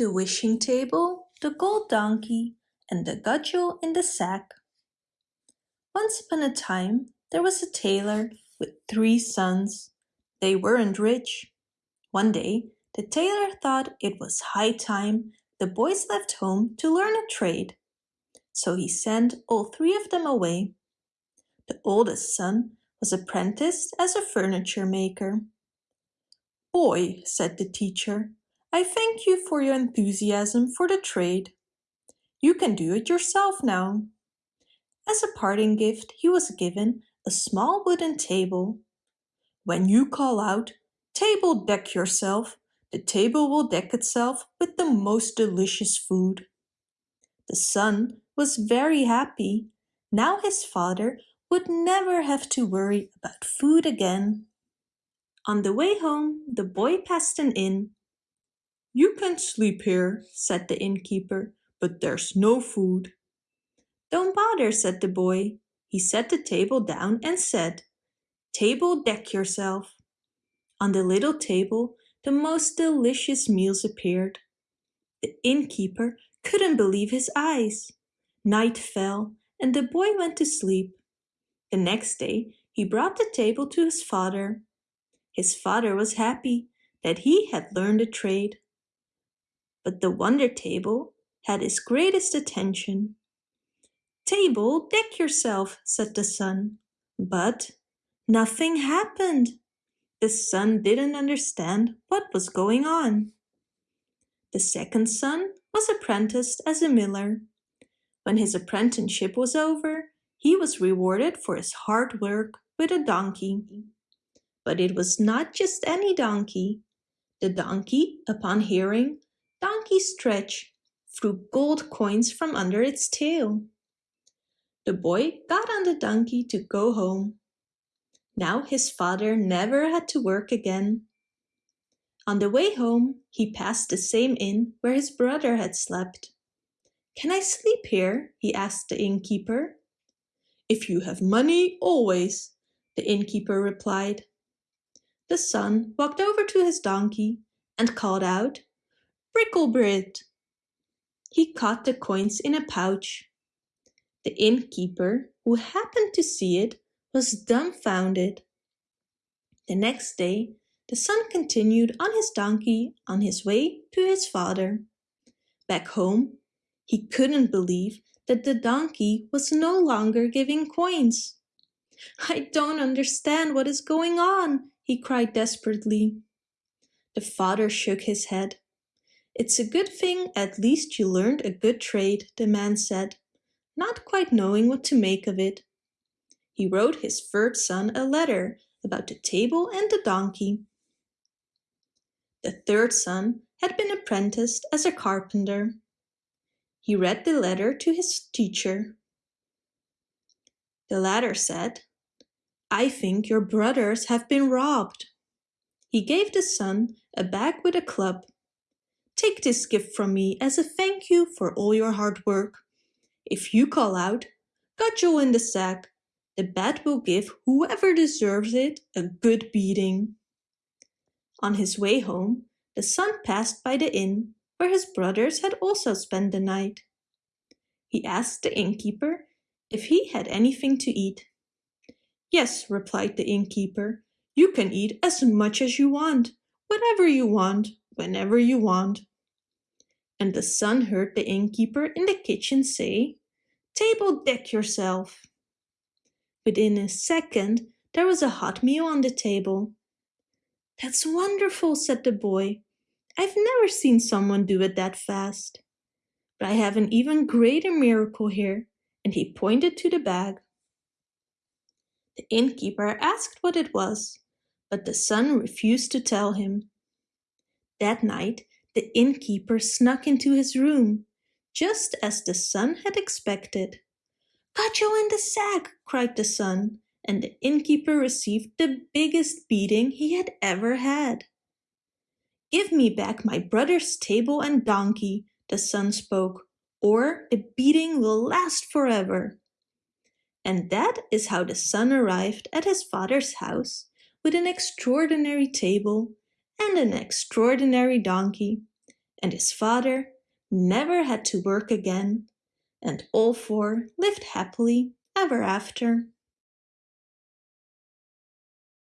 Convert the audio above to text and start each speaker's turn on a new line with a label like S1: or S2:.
S1: the wishing table, the gold donkey, and the cudgel in the sack. Once upon a time, there was a tailor with three sons. They weren't rich. One day, the tailor thought it was high time the boys left home to learn a trade. So he sent all three of them away. The oldest son was apprenticed as a furniture maker. Boy, said the teacher, I thank you for your enthusiasm for the trade. You can do it yourself now. As a parting gift, he was given a small wooden table. When you call out, table deck yourself, the table will deck itself with the most delicious food. The son was very happy. Now his father would never have to worry about food again. On the way home, the boy passed an inn. You can sleep here, said the innkeeper, but there's no food. Don't bother, said the boy. He set the table down and said, Table, deck yourself. On the little table, the most delicious meals appeared. The innkeeper couldn't believe his eyes. Night fell, and the boy went to sleep. The next day, he brought the table to his father. His father was happy that he had learned a trade. But the wonder table had his greatest attention. Table, deck yourself, said the son. But nothing happened. The son didn't understand what was going on. The second son was apprenticed as a miller. When his apprenticeship was over, he was rewarded for his hard work with a donkey. But it was not just any donkey. The donkey, upon hearing Donkey Stretch, threw gold coins from under its tail. The boy got on the donkey to go home. Now his father never had to work again. On the way home, he passed the same inn where his brother had slept. Can I sleep here? he asked the innkeeper. If you have money, always, the innkeeper replied. The son walked over to his donkey and called out, Bricklebrit. He caught the coins in a pouch. The innkeeper, who happened to see it, was dumbfounded. The next day, the son continued on his donkey on his way to his father. Back home, he couldn't believe that the donkey was no longer giving coins. I don't understand what is going on, he cried desperately. The father shook his head. It's a good thing at least you learned a good trade, the man said, not quite knowing what to make of it. He wrote his third son a letter about the table and the donkey. The third son had been apprenticed as a carpenter. He read the letter to his teacher. The latter said, I think your brothers have been robbed. He gave the son a bag with a club. Take this gift from me as a thank you for all your hard work. If you call out, cudgel in the sack, the bat will give whoever deserves it a good beating. On his way home, the son passed by the inn where his brothers had also spent the night. He asked the innkeeper if he had anything to eat. Yes, replied the innkeeper, you can eat as much as you want, whatever you want, whenever you want. And the son heard the innkeeper in the kitchen say, Table deck yourself. Within a second, there was a hot meal on the table. That's wonderful, said the boy. I've never seen someone do it that fast. But I have an even greater miracle here, and he pointed to the bag. The innkeeper asked what it was, but the son refused to tell him. That night, the innkeeper snuck into his room, just as the son had expected. Cudgel in the sack, cried the son, and the innkeeper received the biggest beating he had ever had. Give me back my brother's table and donkey, the son spoke, or the beating will last forever. And that is how the son arrived at his father's house with an extraordinary table and an extraordinary donkey, and his father never had to work again, and all four lived happily ever after.